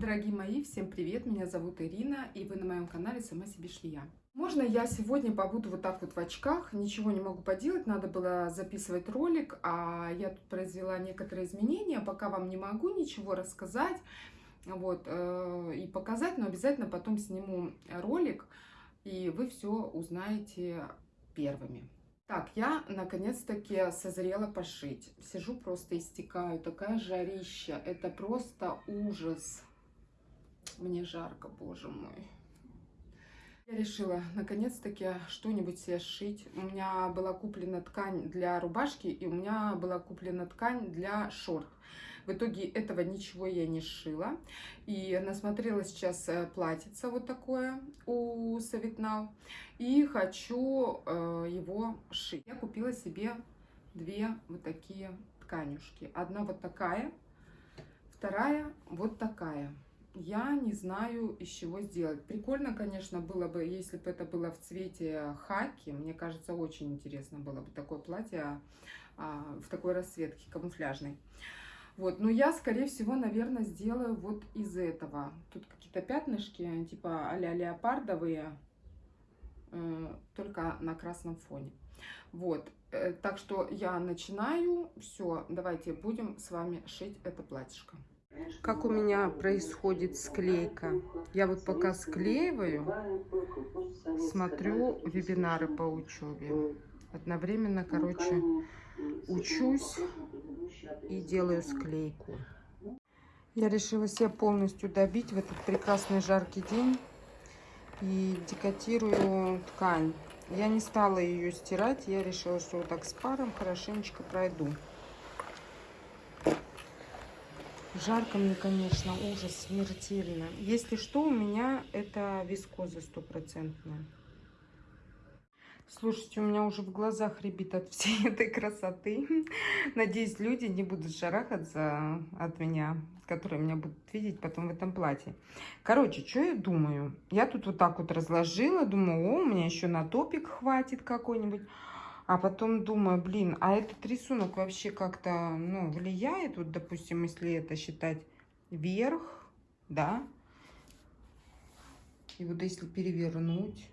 Дорогие мои, всем привет! Меня зовут Ирина, и вы на моем канале «Сама себе швея». Можно я сегодня побуду вот так вот в очках, ничего не могу поделать, надо было записывать ролик, а я тут произвела некоторые изменения, пока вам не могу ничего рассказать вот, э, и показать, но обязательно потом сниму ролик, и вы все узнаете первыми. Так, я наконец-таки созрела пошить. Сижу просто истекаю, такая жарища, это просто ужас. Мне жарко, боже мой. Я решила наконец-таки что-нибудь себе сшить. У меня была куплена ткань для рубашки, и у меня была куплена ткань для шорт. В итоге этого ничего я не сшила. И насмотрела сейчас э, платьице вот такое у Савитнау. И хочу э, его шить. Я купила себе две вот такие тканюшки. Одна вот такая, вторая вот такая я не знаю, из чего сделать. Прикольно, конечно, было бы, если бы это было в цвете хаки. Мне кажется, очень интересно было бы такое платье а, в такой расцветке камуфляжной. Вот, но я, скорее всего, наверное, сделаю вот из этого. Тут какие-то пятнышки, типа а-ля леопардовые, э, только на красном фоне. Вот, э, так что я начинаю. Все, давайте будем с вами шить это платьишко. Как у меня происходит склейка? Я вот пока склеиваю, смотрю вебинары по учебе. Одновременно, короче, учусь и делаю склейку. Я решила себя полностью добить в этот прекрасный жаркий день и декотирую ткань. Я не стала ее стирать, я решила, что вот так с паром хорошенечко пройду. Жарко мне, конечно, ужас, смертельно. Если что, у меня это вискоза стопроцентная. Слушайте, у меня уже в глазах рябит от всей этой красоты. Надеюсь, люди не будут шарахаться от меня, которые меня будут видеть потом в этом платье. Короче, что я думаю? Я тут вот так вот разложила, думаю, о, у меня еще на топик хватит какой-нибудь. А потом думаю, блин, а этот рисунок вообще как-то, ну, влияет, вот, допустим, если это считать вверх, да, и вот если перевернуть,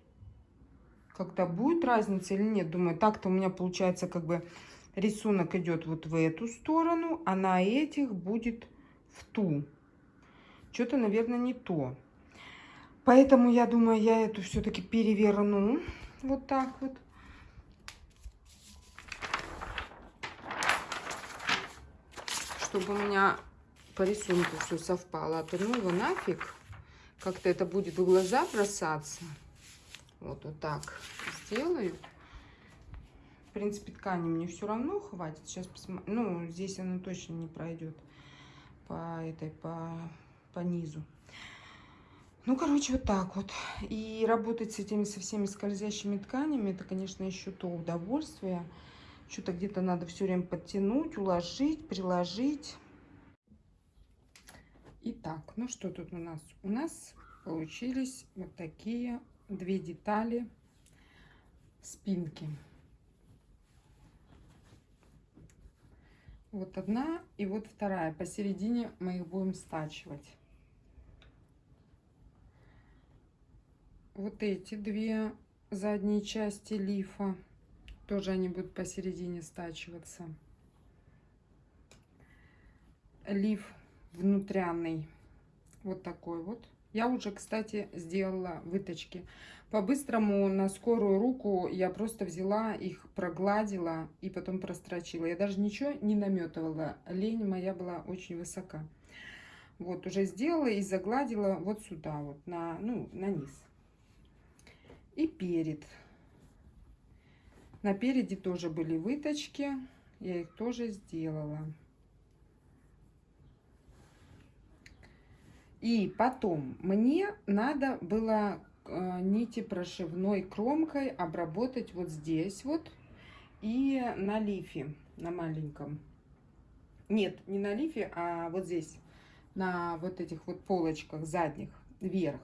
как-то будет разница или нет, думаю, так-то у меня получается как бы рисунок идет вот в эту сторону, а на этих будет в ту. Что-то, наверное, не то. Поэтому я думаю, я эту все-таки переверну вот так вот. Чтобы у меня по рисунку все совпало. А то ну его нафиг. Как-то это будет в глаза бросаться. Вот, вот так сделаю. В принципе, ткани мне все равно хватит. Сейчас посмотрю. Ну, здесь она точно не пройдет по этой, по, по низу. Ну, короче, вот так вот. И работать с этими со всеми скользящими тканями, это, конечно, еще то удовольствие. Что-то где-то надо все время подтянуть, уложить, приложить. Итак, ну что тут у нас? У нас получились вот такие две детали спинки. Вот одна и вот вторая. Посередине мы их будем стачивать. Вот эти две задние части лифа тоже они будут посередине стачиваться. Лиф внутрянный. Вот такой вот. Я уже, кстати, сделала выточки. По-быстрому на скорую руку я просто взяла их, прогладила и потом прострочила. Я даже ничего не наметывала. Лень моя была очень высока. Вот, уже сделала и загладила вот сюда, вот, на, ну, на низ. И перед. На переде тоже были выточки. Я их тоже сделала. И потом мне надо было э, нити прошивной кромкой обработать вот здесь вот и на лифе, на маленьком. Нет, не на лифе, а вот здесь, на вот этих вот полочках задних, вверх.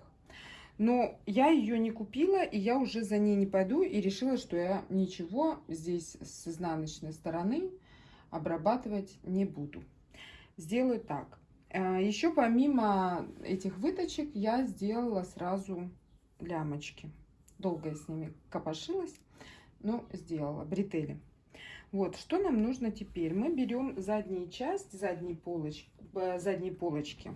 Но я ее не купила, и я уже за ней не пойду, и решила, что я ничего здесь с изнаночной стороны обрабатывать не буду. Сделаю так. А, Еще помимо этих выточек я сделала сразу лямочки. Долго я с ними копошилась, но сделала бретели. Вот, что нам нужно теперь? Мы берем заднюю часть, задней полочки, э, задней полочки.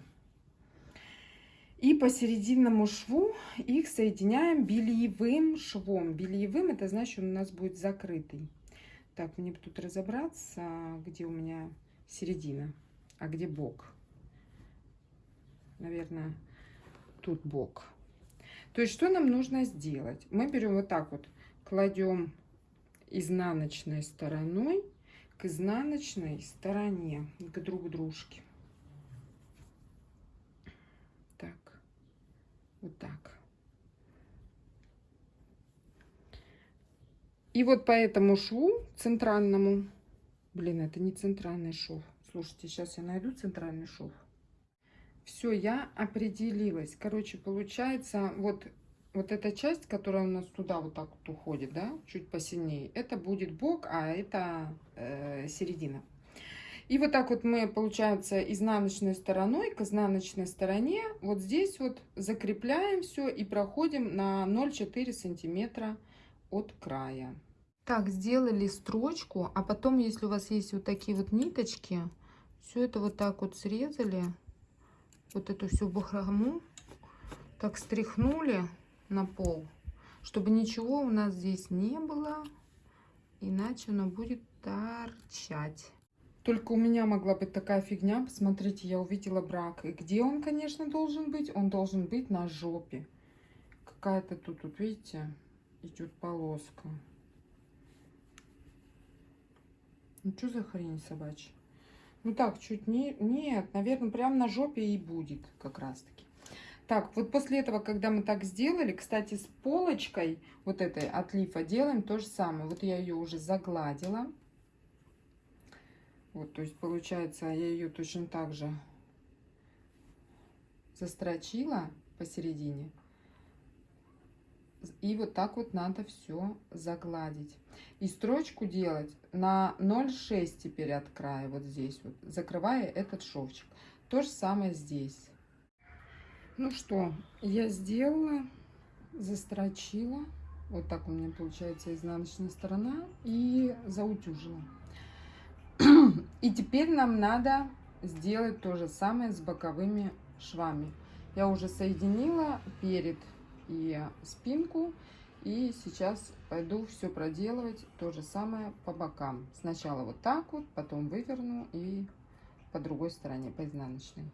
И посерединному шву их соединяем бельевым швом. Бельевым это значит, он у нас будет закрытый. Так, мне тут разобраться, где у меня середина, а где бок. Наверное, тут бок. То есть, что нам нужно сделать? Мы берем вот так вот, кладем изнаночной стороной к изнаночной стороне, к друг дружке. Так, вот так. И вот по этому шву центральному, блин, это не центральный шов. Слушайте, сейчас я найду центральный шов. Все, я определилась. Короче, получается, вот вот эта часть, которая у нас туда вот так вот уходит, да, чуть посильнее, это будет бок, а это э, середина. И вот так вот мы, получается, изнаночной стороной к изнаночной стороне, вот здесь вот закрепляем все и проходим на 0,4 сантиметра от края. Так, сделали строчку, а потом, если у вас есть вот такие вот ниточки, все это вот так вот срезали, вот эту всю бахрому, так стряхнули на пол, чтобы ничего у нас здесь не было, иначе оно будет торчать. Только у меня могла быть такая фигня. Посмотрите, я увидела брак. И где он, конечно, должен быть? Он должен быть на жопе. Какая-то тут, вот видите, идет полоска. Ну, что за хрень собачья? Ну так, чуть не... Нет, наверное, прям на жопе и будет как раз-таки. Так, вот после этого, когда мы так сделали, кстати, с полочкой вот этой от лифа делаем то же самое. Вот я ее уже загладила. Вот, то есть получается, я ее точно так же застрочила посередине. И вот так вот надо все загладить. И строчку делать на 0,6 теперь от края, вот здесь вот, закрывая этот шовчик. То же самое здесь. Ну что, я сделала, застрочила. Вот так у меня получается изнаночная сторона. И заутюжила. И теперь нам надо сделать то же самое с боковыми швами. Я уже соединила перед и спинку. И сейчас пойду все проделывать то же самое по бокам. Сначала вот так вот, потом выверну и по другой стороне, по изнаночной.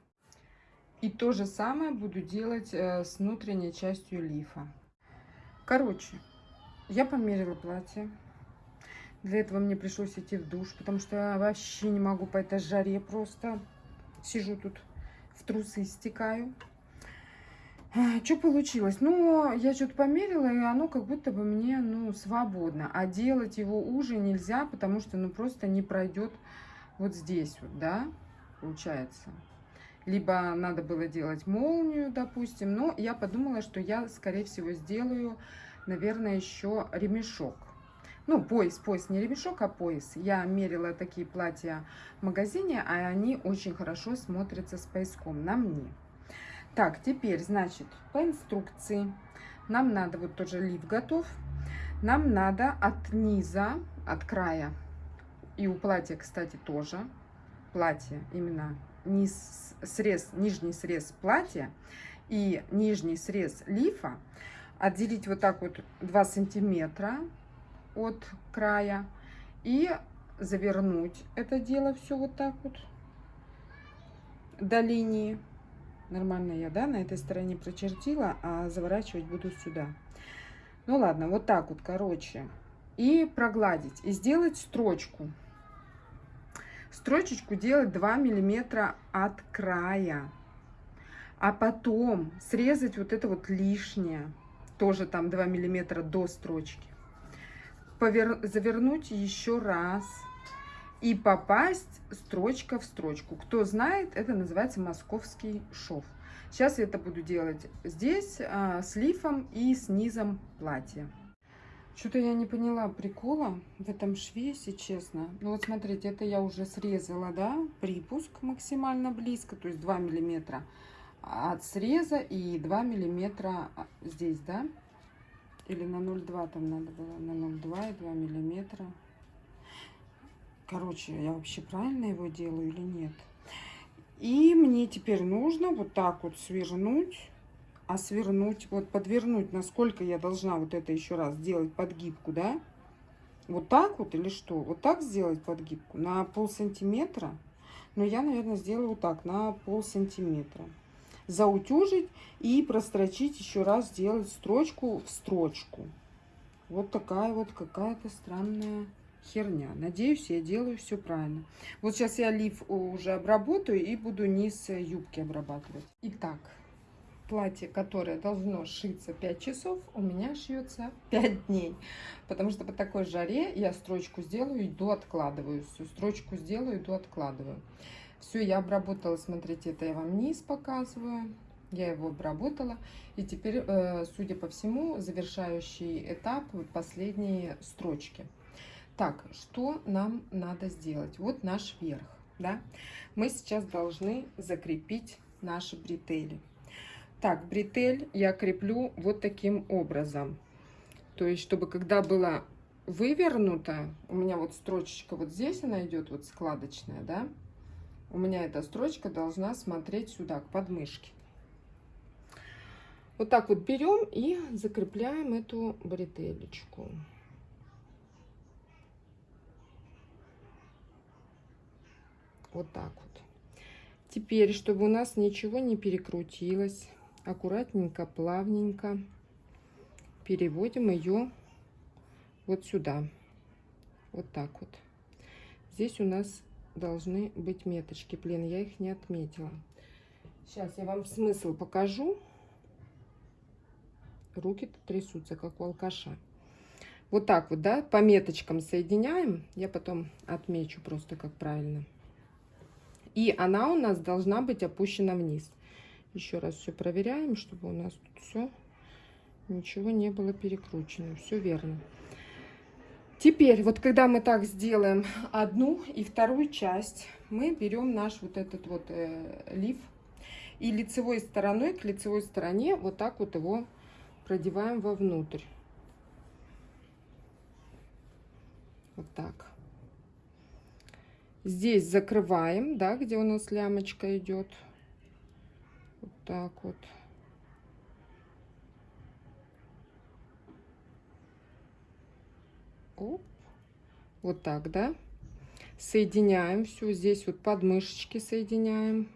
И то же самое буду делать э, с внутренней частью лифа. Короче, я померила платье. Для этого мне пришлось идти в душ, потому что я вообще не могу по этой жаре просто. Сижу тут в трусы истекаю. Что получилось? Ну, я что-то померила, и оно как будто бы мне, ну, свободно. А делать его уже нельзя, потому что, ну, просто не пройдет вот здесь вот, да, получается либо надо было делать молнию, допустим. Но я подумала, что я, скорее всего, сделаю, наверное, еще ремешок. Ну, пояс, пояс, не ремешок, а пояс. Я мерила такие платья в магазине, а они очень хорошо смотрятся с пояском на мне. Так, теперь, значит, по инструкции нам надо, вот тоже лиф готов, нам надо от низа, от края, и у платья, кстати, тоже, платье именно низ, срез, нижний срез платья и нижний срез лифа отделить вот так вот 2 сантиметра от края и завернуть это дело все вот так вот до линии. Нормально я, да, на этой стороне прочертила, а заворачивать буду сюда. Ну ладно, вот так вот, короче. И прогладить. И сделать строчку строчечку делать 2 миллиметра от края. А потом срезать вот это вот лишнее, тоже там 2 миллиметра до строчки. Повер... Завернуть еще раз и попасть строчка в строчку. Кто знает, это называется московский шов. Сейчас я это буду делать здесь а, с лифом и с низом платья. Что-то я не поняла прикола в этом шве, если честно. Ну вот смотрите, это я уже срезала, да, припуск максимально близко, то есть 2 миллиметра от среза и 2 миллиметра а, здесь, да? Или на 0,2 там надо было, на 0,2 и 2 миллиметра. Короче, я вообще правильно его делаю или нет? И мне теперь нужно вот так вот свернуть а свернуть, вот подвернуть, насколько я должна вот это еще раз сделать подгибку, да? Вот так вот или что? Вот так сделать подгибку на пол сантиметра. Но я, наверное, сделаю вот так, на пол сантиметра. Заутюжить и прострочить еще раз, сделать строчку в строчку. Вот такая вот какая-то странная херня. Надеюсь, я делаю все правильно. Вот сейчас я лиф уже обработаю и буду низ юбки обрабатывать. Итак, платье, которое должно шиться 5 часов, у меня шьется 5 дней. Потому что по такой жаре я строчку сделаю, иду откладываю. Всю строчку сделаю, иду откладываю. Все, я обработала, смотрите, это я вам низ показываю. Я его обработала. И теперь, э, судя по всему, завершающий этап, последние строчки. Так, что нам надо сделать? Вот наш верх. Да? Мы сейчас должны закрепить наши бретели. Так, бретель я креплю вот таким образом. То есть, чтобы когда была вывернута, у меня вот строчечка вот здесь она идет, вот складочная, да, у меня эта строчка должна смотреть сюда, к подмышке. Вот так вот берем и закрепляем эту бретелечку. Вот так вот. Теперь, чтобы у нас ничего не перекрутилось, аккуратненько, плавненько переводим ее вот сюда. Вот так вот. Здесь у нас должны быть меточки. Блин, я их не отметила. Сейчас я вам смысл покажу. руки трясутся, как у алкаша. Вот так вот, да, по меточкам соединяем. Я потом отмечу просто, как правильно. И она у нас должна быть опущена вниз. Еще раз все проверяем, чтобы у нас тут все, ничего не было перекручено. Все верно. Теперь, вот когда мы так сделаем одну и вторую часть, мы берем наш вот этот вот э, лиф и лицевой стороной к лицевой стороне вот так вот его продеваем вовнутрь. Вот так. Здесь закрываем, да, где у нас лямочка идет так вот. Оп. Вот так, да? Соединяем все. Здесь вот подмышечки соединяем.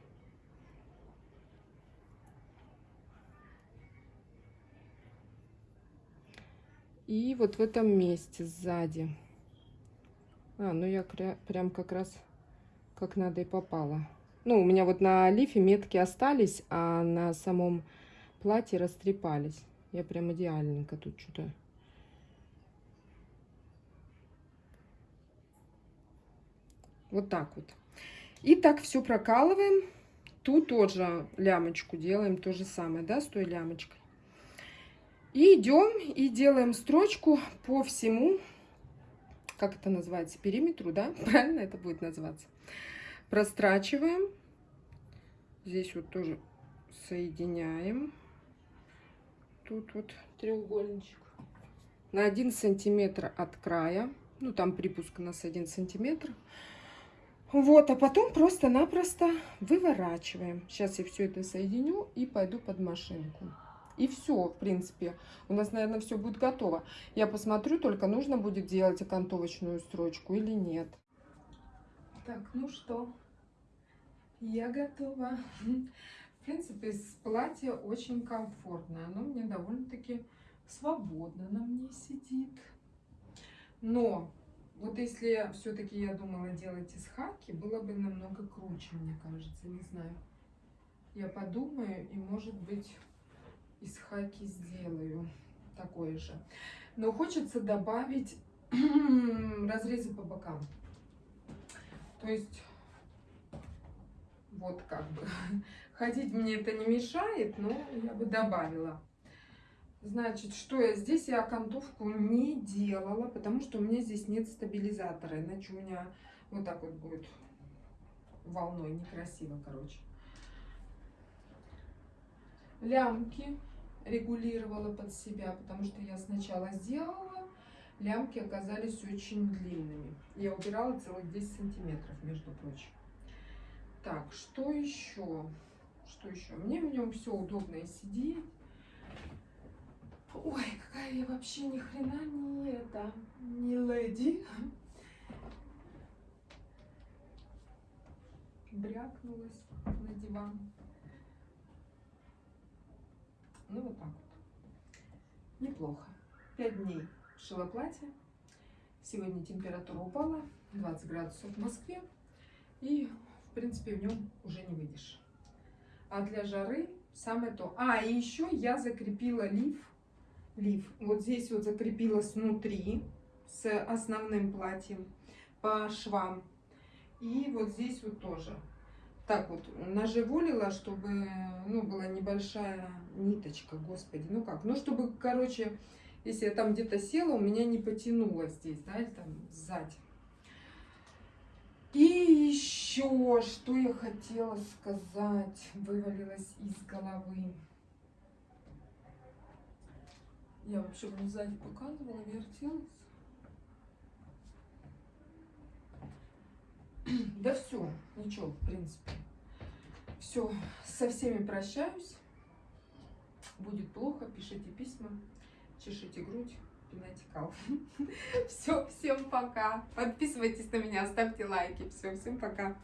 И вот в этом месте сзади. А, ну я прям как раз как надо и попала. Ну, у меня вот на лифе метки остались, а на самом платье растрепались. Я прям идеальненько тут что-то... Вот так вот. И так все прокалываем. Тут тоже лямочку делаем, то же самое, да, с той лямочкой. И идем и делаем строчку по всему, как это называется, периметру, да, правильно это будет называться прострачиваем. Здесь вот тоже соединяем. Тут вот треугольничек. На один сантиметр от края. Ну, там припуск у нас один сантиметр. Вот, а потом просто-напросто выворачиваем. Сейчас я все это соединю и пойду под машинку. И все, в принципе, у нас, наверное, все будет готово. Я посмотрю, только нужно будет делать окантовочную строчку или нет. Так, ну что, я готова. В принципе, платье очень комфортное. Оно мне довольно-таки свободно на мне сидит. Но вот если все-таки я думала делать из хаки, было бы намного круче, мне кажется, не знаю. Я подумаю и, может быть, из хаки сделаю такое же. Но хочется добавить разрезы по бокам. То есть, вот как бы, ходить мне это не мешает, но я бы добавила. Значит, что я здесь? Я окантовку не делала, потому что у меня здесь нет стабилизатора. Иначе у меня вот так вот будет волной. Некрасиво, короче. Лямки регулировала под себя, потому что я сначала сделала, лямки оказались очень длинными. Я убирала целых 10 сантиметров, между прочим. Так, что еще? Что еще? Мне в нем все удобно сидеть. Ой, какая я вообще ни хрена не это, не леди. Брякнулась на диван. Ну вот так вот. Неплохо. Пять дней шила платье. Сегодня температура упала, 20 градусов в Москве. И, в принципе, в нем уже не выйдешь. А для жары самое то. А, и еще я закрепила лиф. Лиф. Вот здесь вот закрепилась внутри с основным платьем по швам. И вот здесь вот тоже так вот наживолила, чтобы, ну, была небольшая ниточка, господи, ну как, ну, чтобы, короче, если я там где-то села, у меня не потянуло здесь, да, или там сзади. И еще, что я хотела сказать, вывалилось из головы. Я вообще вам сзади показывала, вертелась. Да все, ничего, в принципе. Все, со всеми прощаюсь. Будет плохо, пишите письма, чешите грудь, пинайте кал. Все, всем пока. Подписывайтесь на меня, ставьте лайки. Все, всем пока.